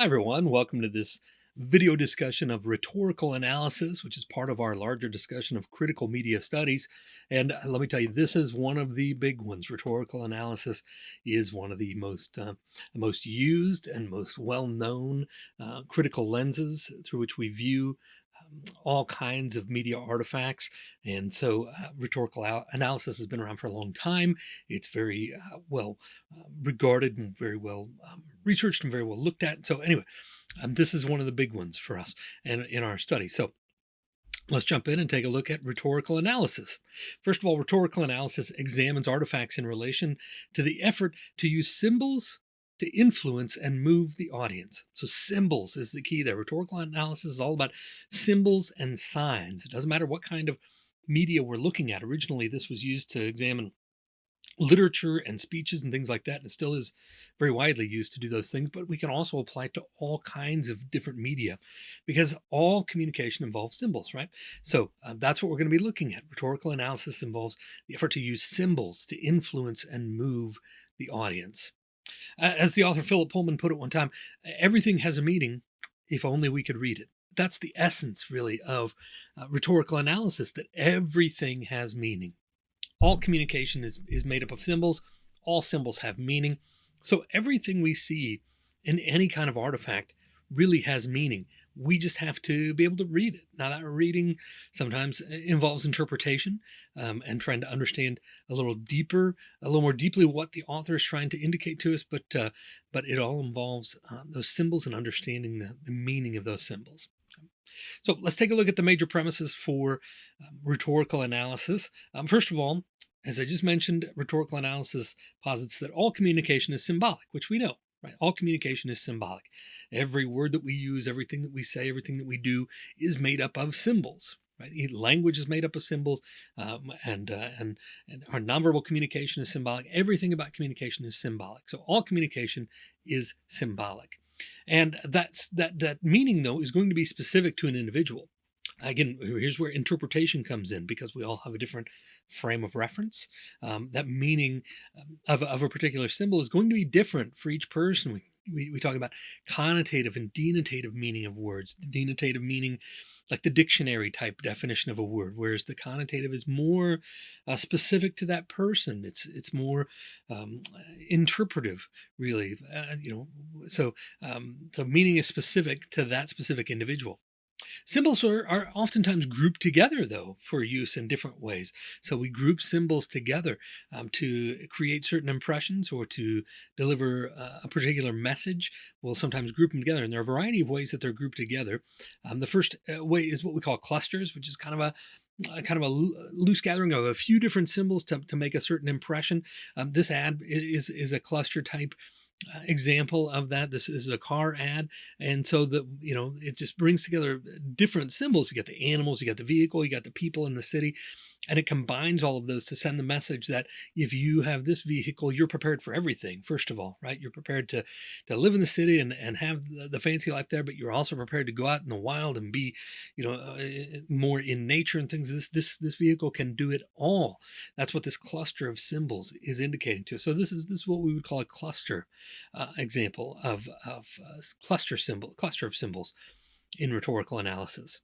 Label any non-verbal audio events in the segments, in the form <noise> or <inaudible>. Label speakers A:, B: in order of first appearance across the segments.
A: Hi everyone, welcome to this video discussion of rhetorical analysis, which is part of our larger discussion of critical media studies. And uh, let me tell you, this is one of the big ones. Rhetorical analysis is one of the most uh, most used and most well-known uh, critical lenses through which we view all kinds of media artifacts. And so uh, rhetorical analysis has been around for a long time. It's very uh, well uh, regarded and very well um, researched and very well looked at. So anyway, um, this is one of the big ones for us and in our study. So Let's jump in and take a look at rhetorical analysis. First of all, rhetorical analysis examines artifacts in relation to the effort to use symbols to influence and move the audience. So symbols is the key there. Rhetorical analysis is all about symbols and signs. It doesn't matter what kind of media we're looking at. Originally, this was used to examine literature and speeches and things like that. And it still is very widely used to do those things, but we can also apply it to all kinds of different media because all communication involves symbols, right? So uh, that's what we're going to be looking at. Rhetorical analysis involves the effort to use symbols to influence and move the audience. As the author Philip Pullman put it one time, everything has a meaning if only we could read it. That's the essence really of uh, rhetorical analysis, that everything has meaning. All communication is, is made up of symbols. All symbols have meaning. So everything we see in any kind of artifact really has meaning we just have to be able to read it. Now that reading sometimes uh, involves interpretation um, and trying to understand a little deeper, a little more deeply what the author is trying to indicate to us, but uh, but it all involves uh, those symbols and understanding the, the, meaning of those symbols. So let's take a look at the major premises for um, rhetorical analysis. Um, first of all, as I just mentioned, rhetorical analysis posits that all communication is symbolic, which we know right? All communication is symbolic. Every word that we use, everything that we say, everything that we do is made up of symbols, right? Language is made up of symbols um, and, uh, and, and our nonverbal communication is symbolic. Everything about communication is symbolic. So all communication is symbolic. And that's that, that meaning though is going to be specific to an individual. Again, here's where interpretation comes in because we all have a different frame of reference. Um, that meaning um, of, of a particular symbol is going to be different for each person. We, we, we talk about connotative and denotative meaning of words. The denotative meaning, like the dictionary type definition of a word, whereas the connotative is more uh, specific to that person. It's it's more um, interpretive, really. Uh, you know, so um, so meaning is specific to that specific individual. Symbols are, are oftentimes grouped together though for use in different ways. So we group symbols together um, to create certain impressions or to deliver uh, a particular message. We'll sometimes group them together and there are a variety of ways that they're grouped together. Um, the first uh, way is what we call clusters, which is kind of a a kind of a loose gathering of a few different symbols to, to make a certain impression. Um, this ad is, is a cluster type uh, Uh, example of that. This is a car ad. And so the, you know, it just brings together uh, different symbols. You got the animals, you got the vehicle, you got the people in the city, and it combines all of those to send the message that if you have this vehicle, you're prepared for everything. First of all, right? You're prepared to, to live in the city and, and have the, the fancy life there, but you're also prepared to go out in the wild and be, you know, uh, uh more in nature and things. This, this, this vehicle can do it all. That's what this cluster of symbols is indicating to us. So this is, this is what we would call a cluster uh, example of, of uh, cluster symbol, cluster of symbols in rhetorical analysis.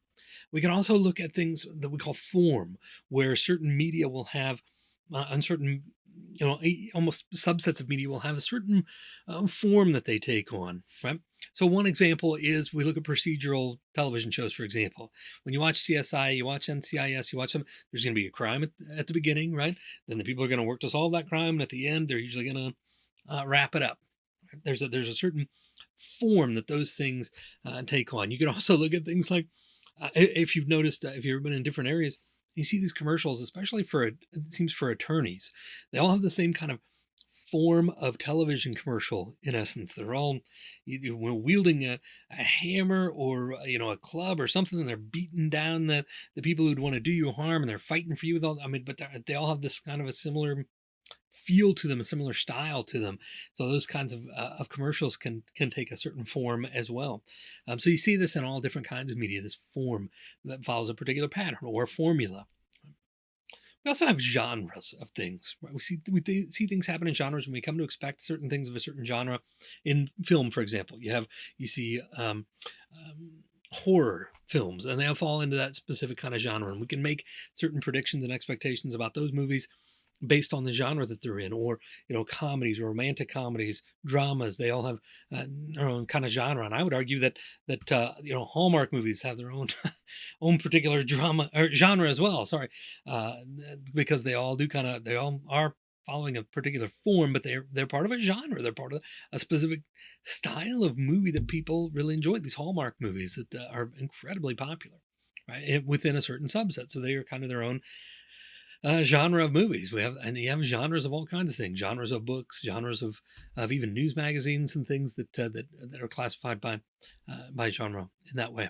A: We can also look at things that we call form, where certain media will have uh, uncertain, you know, almost subsets of media will have a certain uh, form that they take on, right? So one example is we look at procedural television shows, for example. When you watch CSI, you watch NCIS, you watch them, there's going to be a crime at, at the beginning, right? Then the people are going to work to solve that crime. And at the end, they're usually going to uh, wrap it up. There's a, there's a certain form that those things uh, take on. You can <laughs> also look at things like, uh, if you've noticed, uh, if you've been in different areas, you see these commercials, especially for, it seems for attorneys, they all have the same kind of form of television commercial in essence. They're all wielding a, a hammer or, uh, you know, a club or something, and they're beating down the, the people who'd want to do you harm and they're fighting for you with all, I mean, but they all have this kind of a similar feel to them, a similar style to them. So those kinds of, uh, of commercials can, can take a certain form as well. Um, so you see this in all different kinds of media, this form that follows a particular pattern or formula. We also have genres of things. Right? We see we see things happen in genres, and we come to expect certain things of a certain genre. In film, for example, you have you see um, um, horror films, and they all fall into that specific kind of genre. And we can make certain predictions and expectations about those movies based on the genre that they're in, or you know, comedies, romantic comedies, dramas. They all have uh, their own kind of genre, and I would argue that that uh, you know Hallmark movies have their own <laughs> own particular drama or genre as well. Sorry, uh, because they all do kind of they all are following a particular form, but they're they're part of a genre. They're part of a specific style of movie that people really enjoy. These Hallmark movies that uh, are incredibly popular, right, within a certain subset. So they are kind of their own uh, genre of movies. We have, and you have genres of all kinds of things, genres of books, genres of, of even news magazines and things that, uh, that, that are classified by, uh, by genre in that way.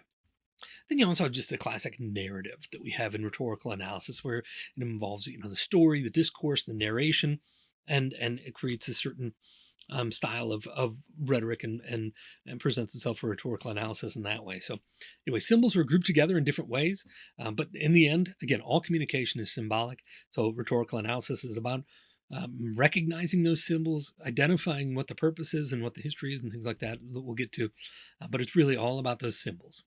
A: Then you also have just the classic narrative that we have in rhetorical analysis, where it involves, you know, the story, the discourse, the narration, and, and it creates a certain um, style of, of rhetoric and, and, and presents itself for rhetorical analysis in that way. So anyway, symbols are grouped together in different ways, um, but in the end, again, all communication is symbolic. So rhetorical analysis is about um, recognizing those symbols, identifying what the purpose is and what the history is and things like that that we'll get to. Uh, but it's really all about those symbols.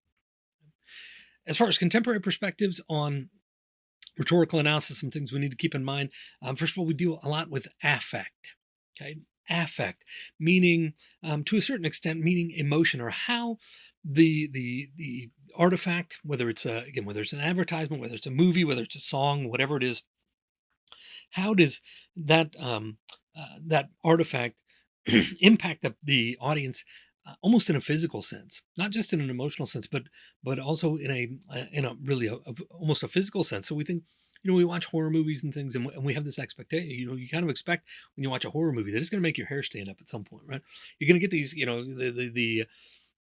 A: As far as contemporary perspectives on rhetorical analysis, some things we need to keep in mind. Um, first of all, we deal a lot with affect. Okay, affect, meaning um, to a certain extent, meaning emotion or how the the the artifact, whether it's a, again whether it's an advertisement, whether it's a movie, whether it's a song, whatever it is, how does that um, uh, that artifact <clears throat> impact the, the audience uh, almost in a physical sense, not just in an emotional sense, but but also in a uh, in a really a, a, almost a physical sense. So we think you know, we watch horror movies and things and, we have this expectation, you know, you kind of expect when you watch a horror movie that it's going to make your hair stand up at some point, right? You're going to get these, you know, the, the, the,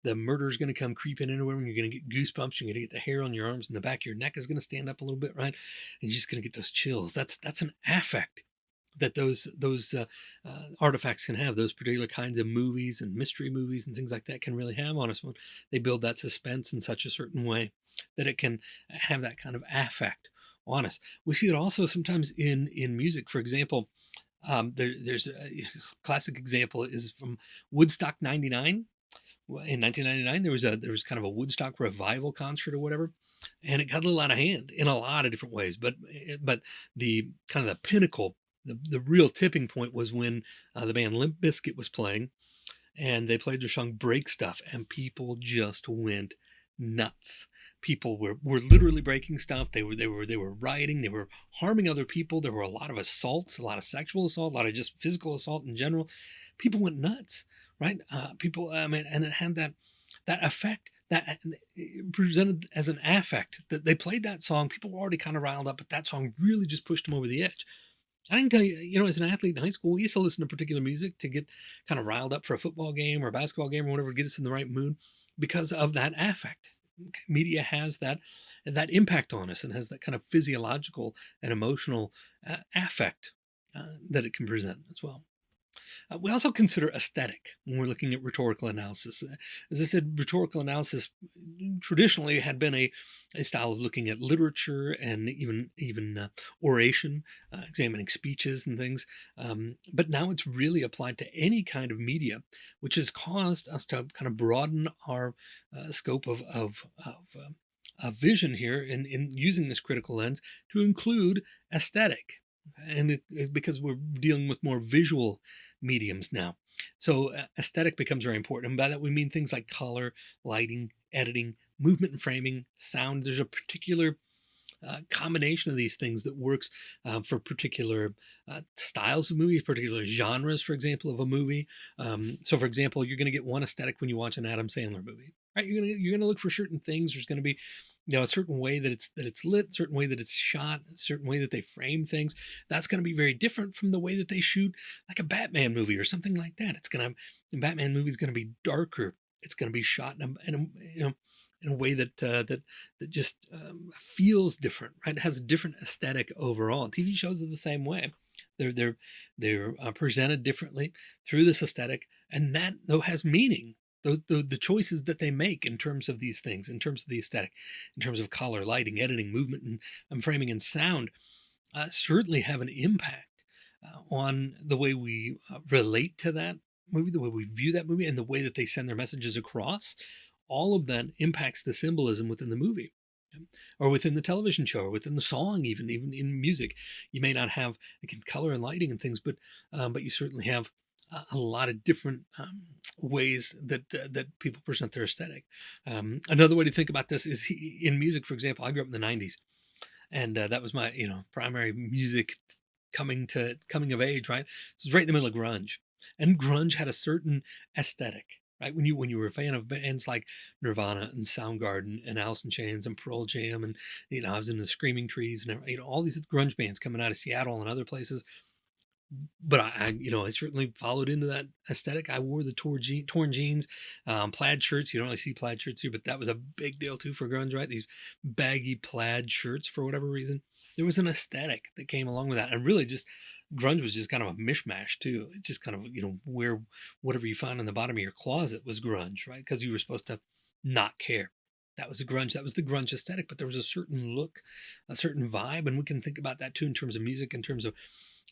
A: the murder's going to come creeping in and you're going to get goosebumps. You're going to get the hair on your arms and the back of your neck is going to stand up a little bit, right? And you're just going to get those chills. That's, that's an affect that those those uh, uh, artifacts can have those particular kinds of movies and mystery movies and things like that can really have on us when they build that suspense in such a certain way that it can have that kind of affect on us. We see it also sometimes in in music. For example, um, there, there's a <laughs> classic example is from Woodstock '99. In 1999, there was a there was kind of a Woodstock revival concert or whatever, and it got a little out of hand in a lot of different ways. But eh, but the kind of the pinnacle, the the real tipping point was when uh, the band Limp Bizkit was playing, and they played their song "Break Stuff," and people just went nuts people were, were literally breaking stuff. They were, they were, they were rioting. They were harming other people. There were a lot of assaults, a lot of sexual assault, a lot of just physical assault in general. People went nuts, right? Uh, people, I mean, and it had that, that effect that presented as an affect that they played that song. People were already kind of riled up, but that song really just pushed them over the edge. I can tell you, you know, as an athlete in high school, we used to listen to particular music to get kind of riled up for a football game or a basketball game or whatever, get us in the right mood because of that affect media has that that impact on us and has that kind of physiological and emotional uh, affect uh, that it can present as well. Uh, we also consider aesthetic when we're looking at rhetorical analysis. Uh, as I said, rhetorical analysis traditionally had been a, a style of looking at literature and even even uh, oration, uh, examining speeches and things. Um, but now it's really applied to any kind of media, which has caused us to kind of broaden our uh, scope of, of, of uh, vision here in, in using this critical lens to include aesthetic. And it is because we're dealing with more visual mediums now. So uh, aesthetic becomes very important. And by that we mean things like color, lighting, editing, movement and framing, sound. There's a particular uh, combination of these things that works uh, for particular uh, styles of movies, particular genres, for example, of a movie. Um, so, for example, you're going to get one aesthetic when you watch an Adam Sandler movie, right? You're going you're going to look for certain things. There's going to be you know a certain way that it's that it's lit certain way that it's shot a certain way that they frame things that's going to be very different from the way that they shoot like a batman movie or something like that. It's going to the batman movie is going to be darker. It's going to be shot in a, in a you know in a way that uh, that that just um, feels different right? It has a different aesthetic overall. Tv shows are the same way. They're they're they're uh, presented differently through this aesthetic and that though has meaning the, the, the choices that they make in terms of these things, in terms of the aesthetic, in terms of color, lighting, editing, movement, and, and framing and sound uh, certainly have an impact uh, on the way we uh, relate to that movie, the way we view that movie, and the way that they send their messages across. All of that impacts the symbolism within the movie or within the television show or within the song even even in music you may not have again color and lighting and things but um, but you certainly have a, lot of different um, ways that uh, that people present their aesthetic um, another way to think about this is he, in music for example i grew up in the 90s and uh, that was my you know primary music coming to coming of age right so it was right in the middle of grunge and grunge had a certain aesthetic right? When you when you were a fan of bands like Nirvana and Soundgarden and Alice in Chains and Pearl Jam and you know I was in the Screaming Trees and you know all these grunge bands coming out of Seattle and other places. But I, I you know, I certainly followed into that aesthetic. I wore the torn, je- torn jeans, um, plaid shirts. You don't really see plaid shirts here, but that was a big deal too for grunge, right? These baggy plaid shirts for whatever reason. There was an aesthetic that came along with that, and really just grunge was just kind of a mishmash too. It just kind of, you know, where whatever you found in the bottom of your closet was grunge, right? Because you were supposed to not care. That was the grunge. That was the grunge aesthetic, but there was a certain look, a certain vibe. And we can think about that too in terms of music, in terms of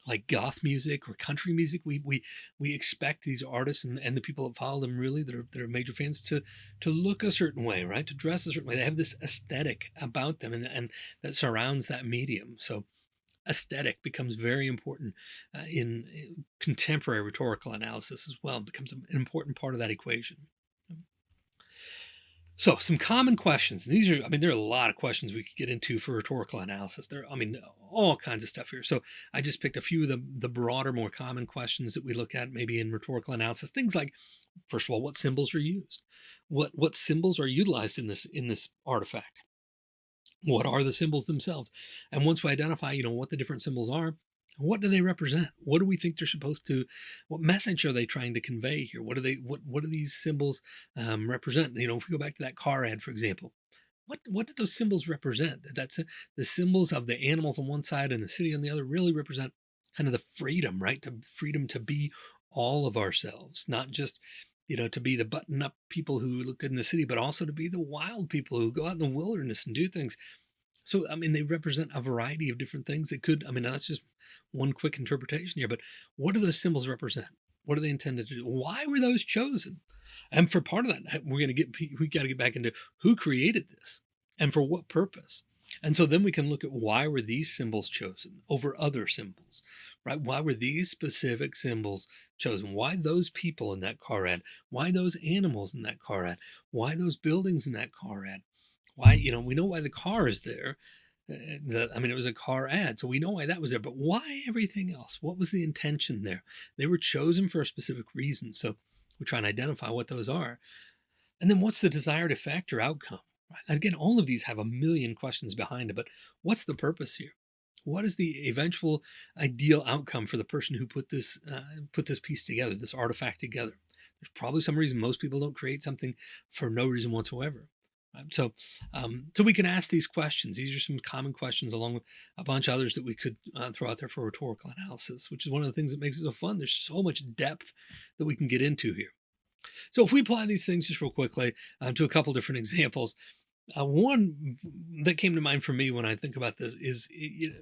A: like goth music or country music. We we we expect these artists and, and the people that follow them really that are that are major fans to to look a certain way, right? To dress a certain way. They have this aesthetic about them and, and that surrounds that medium. So aesthetic becomes very important uh, in, in, contemporary rhetorical analysis as well. It becomes an important part of that equation. So some common questions. These are, I mean, there are a lot of questions we could get into for rhetorical analysis. There, I mean, all kinds of stuff here. So I just picked a few of the, the broader, more common questions that we look at maybe in rhetorical analysis. Things like, first of all, what symbols are used? What what symbols are utilized in this in this artifact? what are the symbols themselves and once we identify you know what the different symbols are what do they represent? What do we think they're supposed to what message are they trying to convey here? What do they what what do these symbols um, represent? You know if we go back to that car ad for example what what do those symbols represent? That's a, the symbols of the animals on one side and the city on the other really represent kind of the freedom right? To freedom to be all of ourselves not just you know, to be the button up people who look good in the city, but also to be the wild people who go out in the wilderness and do things. So, I mean, they represent a variety of different things. It could, I mean, that's just one quick interpretation here, but what do those symbols represent? What are they intended to do? Why were those chosen? And for part of that, we're going to get, we got to get back into who created this and for what purpose. And so then we can look at why were these symbols chosen over other symbols, right? Why were these specific symbols chosen? Why those people in that car ad? Why those animals in that car ad? Why those buildings in that car ad? Why, you know, we know why the car is there. Uh, the, I mean, it was a car ad, so we know why that was there. But why everything else? What was the intention there? They were chosen for a specific reason. So we try and identify what those are. And then what's the desired effect or outcome? Again, all of these have a million questions behind it, but what's the purpose here? What is the eventual ideal outcome for the person who put this uh, put this piece together, this artifact together? There's probably some reason most people don't create something for no reason whatsoever. So, um, so we can ask these questions. These are some common questions, along with a bunch of others that we could uh, throw out there for rhetorical analysis, which is one of the things that makes it so fun. There's so much depth that we can get into here. So if we apply these things just real quickly uh, to a couple different <laughs> examples, uh, one that came to mind for me when I think about this is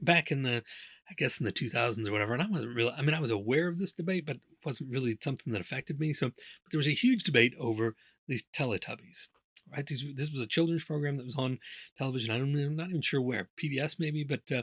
A: back in the, I guess in the 2000s or whatever, and I wasn't really, I mean, I was aware of this debate, but it wasn't really something that affected me. So, but there was a huge debate over these Teletubbies, right? These, this was a children's program that was on television. I don't, I'm not even sure where, PBS maybe, but uh,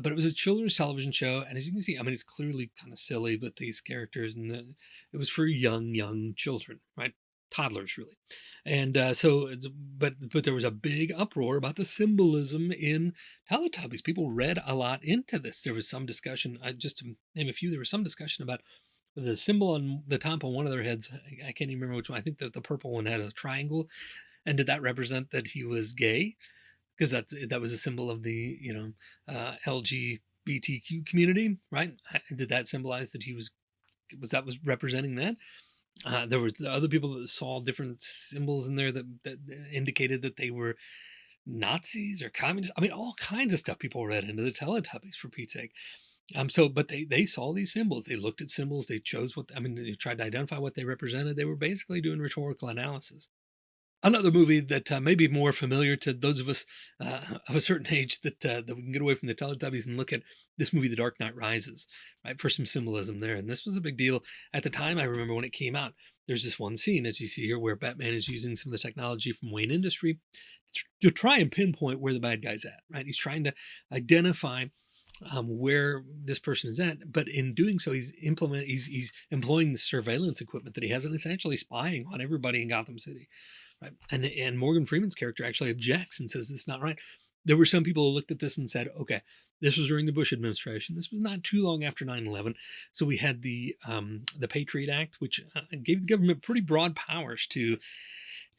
A: but it was a children's television show, and as you can see, I mean, it's clearly kind of silly, but these characters and the, it was for young, young children, right? Toddlers, really. And uh, so, but but there was a big uproar about the symbolism in Teletubbies. People read a lot into this. There was some discussion. I, just to name a few, there was some discussion about the symbol on the top of one of their heads. I can't even remember which one. I think that the purple one had a triangle, and did that represent that he was gay? because that's that was a symbol of the you know uh, LGBTQ community, right? Did that symbolize that he was was that was representing that? Uh, there were other people that saw different symbols in there that, that indicated that they were Nazis or communists. I mean, all kinds of stuff people read into the Teletubbies for Pete's sake. Um, so, but they they saw these symbols. They looked at symbols. They chose what I mean. They tried to identify what they represented. They were basically doing rhetorical analysis. Another movie that uh, may be more familiar to those of us uh, <laughs> of a certain age that uh, that we can get away from the Teletubbies and look at this movie, The Dark Knight Rises, right, for some symbolism there. And this was a big deal at the time. I remember when it came out. There's this one scene, as you see here, where Batman is using some of the technology from Wayne Industry to try and pinpoint where the bad guy's at. Right, he's trying to identify um, where this person is at. But in doing so, he's implement he's he's employing the surveillance equipment that he has and essentially spying on everybody in Gotham City. Right. And and Morgan Freeman's character actually objects and says this is not right. There were some people who looked at this and said, okay, this was during the Bush administration. This was not too long after 9-11. So we had the um, the Patriot Act, which uh, gave the government pretty broad powers to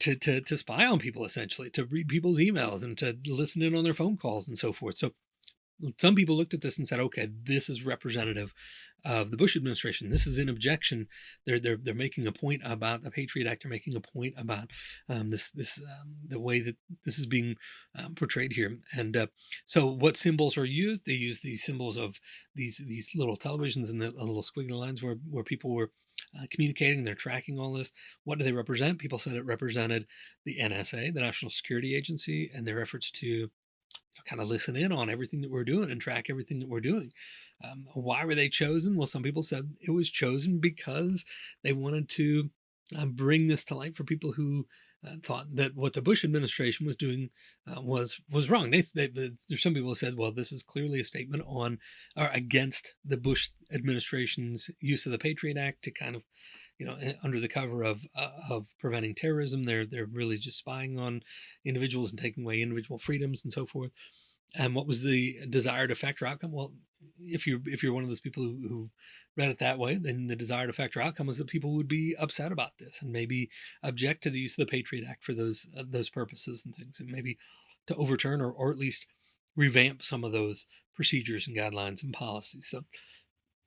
A: to, to, to spy on people, essentially, to read people's emails and to listen in on their phone calls and so forth. So some people looked at this and said, okay, this is representative of the Bush administration. This is in objection. They're they're they're making a point about the Patriot Act. They're making a point about um, this this um, the way that this is being um, portrayed here. And uh, so, what symbols are used? They use these symbols of these these little televisions and the little squiggly lines where where people were. Uh, communicating, they're tracking all this. What do they represent? People said it represented the NSA, the National Security Agency, and their efforts to kind of listen in on everything that we're doing and track everything that we're doing. Um, why were they chosen? Well, some people said it was chosen because they wanted to uh, bring this to light for people who uh, thought that what the Bush administration was doing uh, was was wrong. They, they, some people said, well, this is clearly a statement on or against the Bush administration's use of the Patriot Act to kind of you know, eh, under the cover of uh, of preventing terrorism. They're they're really just spying on individuals and taking away individual freedoms and so forth. And what was the desired effect or outcome? Well, if you if you're one of those people who, who read it that way, then the desired effect or outcome is that people would be upset about this and maybe object to the use of the Patriot Act for those uh, those purposes and things, and maybe to overturn or or at least revamp some of those procedures and guidelines and policies. So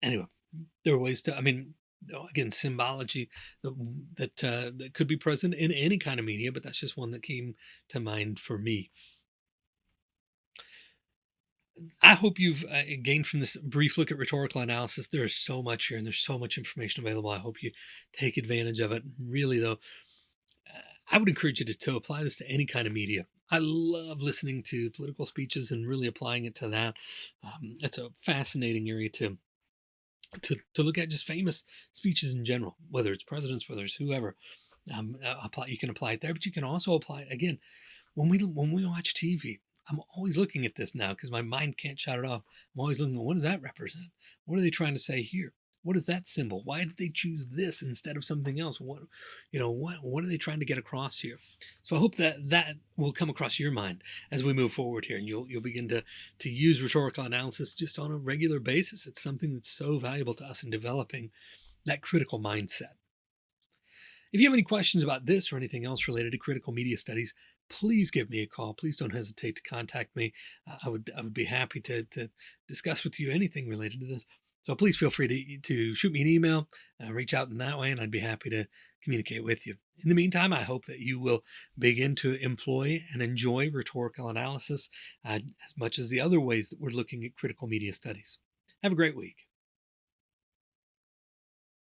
A: anyway, there are ways to. I mean, again symbology that uh, that could be present in any kind of media, but that's just one that came to mind for me. I hope you've uh, gained from this brief look at rhetorical analysis. There's so much here and there's so much information available. I hope you take advantage of it. Really, though, uh, I would encourage you to, to apply this to any kind of media. I love listening to political speeches and really applying it to that. Um, it's a fascinating area to to, to look at just famous speeches in general, whether it's presidents, whether it's whoever. Um, uh, apply, you can apply it there, but you can also apply it again when we when we watch TV. I'm always looking at this now because my mind can't shut it off. I'm always looking, what does that represent? What are they trying to say here? What is that symbol? Why did they choose this instead of something else? What, you know, what, what are they trying to get across here? So I hope that that will come across your mind as we move forward here and you'll, you'll begin to, to use rhetorical analysis just on a regular basis. It's something that's so valuable to us in developing that critical mindset. If you have any questions about this or anything else related to critical media studies, please give me a call. Please don't hesitate to contact me. I would I would be happy to, to discuss with you anything related to this. So please feel free to, to shoot me an email, uh, reach out in that way, and I'd be happy to communicate with you. In the meantime, I hope that you will begin to employ and enjoy rhetorical analysis uh, as much as the other ways that we're looking at critical media studies. Have a great week.